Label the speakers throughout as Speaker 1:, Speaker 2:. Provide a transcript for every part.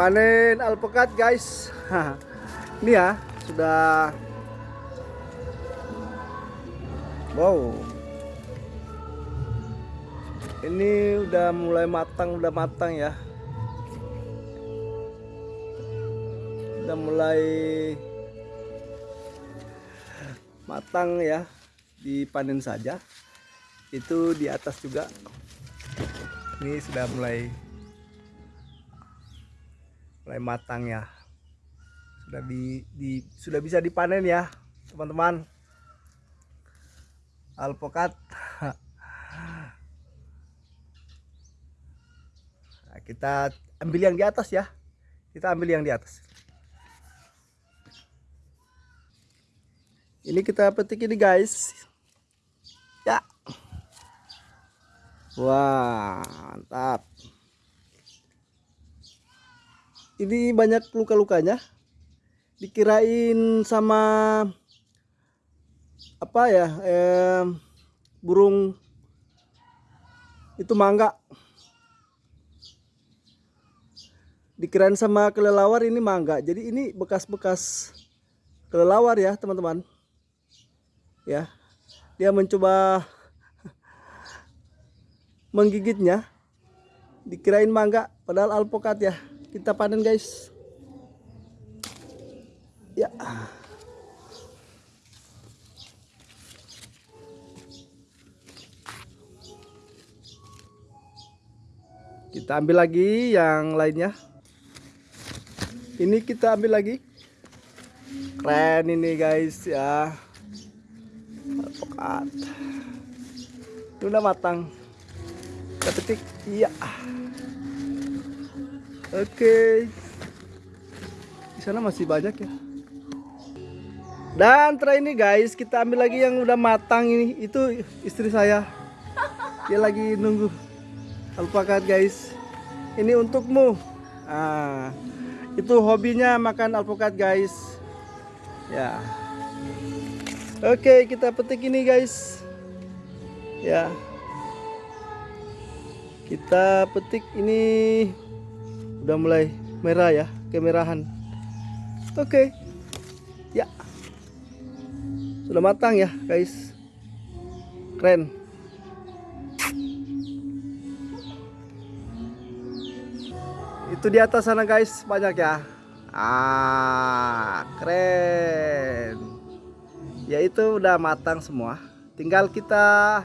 Speaker 1: panen alpukat guys. Ini ya sudah. Wow. Ini udah mulai matang udah matang ya. Udah mulai matang ya. Dipanen saja. Itu di atas juga. Ini sudah mulai mulai matang ya. Sudah di, di sudah bisa dipanen ya teman-teman. Alpokat nah, kita ambil yang di atas ya. Kita ambil yang di atas. Ini kita petik ini guys. Ya. Wah mantap ini banyak luka-lukanya. Dikirain sama apa ya eh, burung itu mangga. Dikirain sama kelelawar ini mangga. Jadi ini bekas-bekas kelelawar ya teman-teman. Ya dia mencoba menggigitnya. Dikirain mangga padahal alpokat ya kita panen guys. Ya. Kita ambil lagi yang lainnya. Ini kita ambil lagi. Keren ini guys ya. Alpokat ini udah matang. Kita petik iya oke. Di sana masih banyak ya. Dan terakhir ini guys kita ambil lagi yang udah matang ini. Itu istri saya. Dia lagi nunggu. Alpakat guys. Ini untukmu. Ah itu hobinya makan alpukat guys. Ya. Oke kita petik ini guys. Ya. Kita petik ini udah mulai merah ya kemerahan. Oke. Ya. Sudah matang ya guys. Keren. Itu di atas sana guys. Banyak ya. Ah keren. Ya itu udah matang semua. Tinggal kita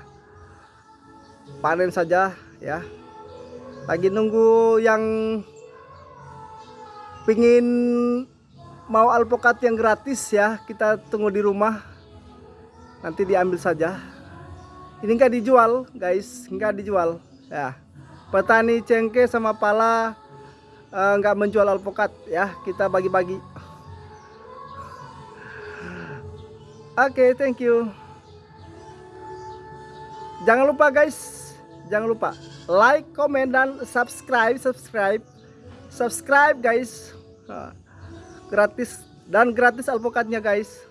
Speaker 1: panen saja ya. Lagi nunggu yang pingin mau alpukat yang gratis ya kita tunggu di rumah. Nanti diambil saja. Ini enggak dijual guys. Enggak dijual. Ya. Petani cengkeh sama pala enggak menjual alpukat ya kita bagi-bagi. Oke okay, thank you. Jangan lupa guys. Jangan lupa like comment dan subscribe subscribe. Subscribe guys gratis. Dan gratis alpukatnya guys